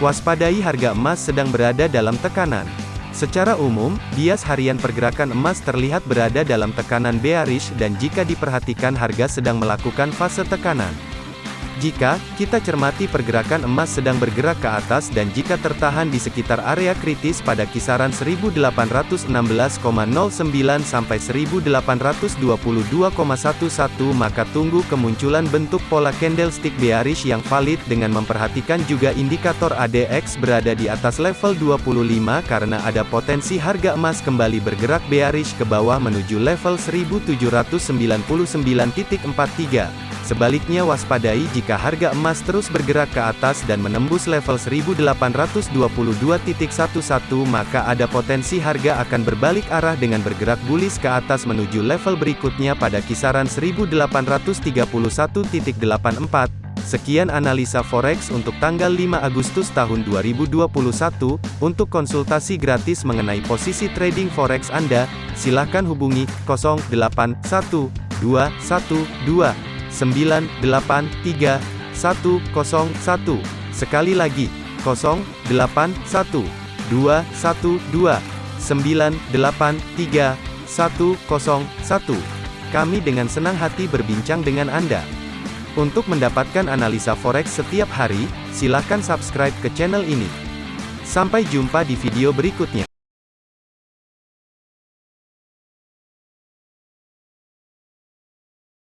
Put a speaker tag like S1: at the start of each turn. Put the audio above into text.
S1: Waspadai harga emas sedang berada dalam tekanan. Secara umum, bias harian pergerakan emas terlihat berada dalam tekanan bearish dan jika diperhatikan harga sedang melakukan fase tekanan. Jika kita cermati pergerakan emas sedang bergerak ke atas dan jika tertahan di sekitar area kritis pada kisaran 1816,09 sampai 1822,11 maka tunggu kemunculan bentuk pola candlestick bearish yang valid dengan memperhatikan juga indikator ADX berada di atas level 25 karena ada potensi harga emas kembali bergerak bearish ke bawah menuju level 1799.43. Sebaliknya waspadai jika harga emas terus bergerak ke atas dan menembus level 1822.11 maka ada potensi harga akan berbalik arah dengan bergerak bullish ke atas menuju level berikutnya pada kisaran 1831.84. Sekian analisa forex untuk tanggal 5 Agustus tahun 2021. Untuk konsultasi gratis mengenai posisi trading forex Anda, silakan hubungi 081212 983 101. Sekali lagi, 081 212 983 101. Kami dengan senang hati berbincang dengan Anda. Untuk mendapatkan analisa forex setiap hari, silakan subscribe ke channel ini. Sampai jumpa di video berikutnya.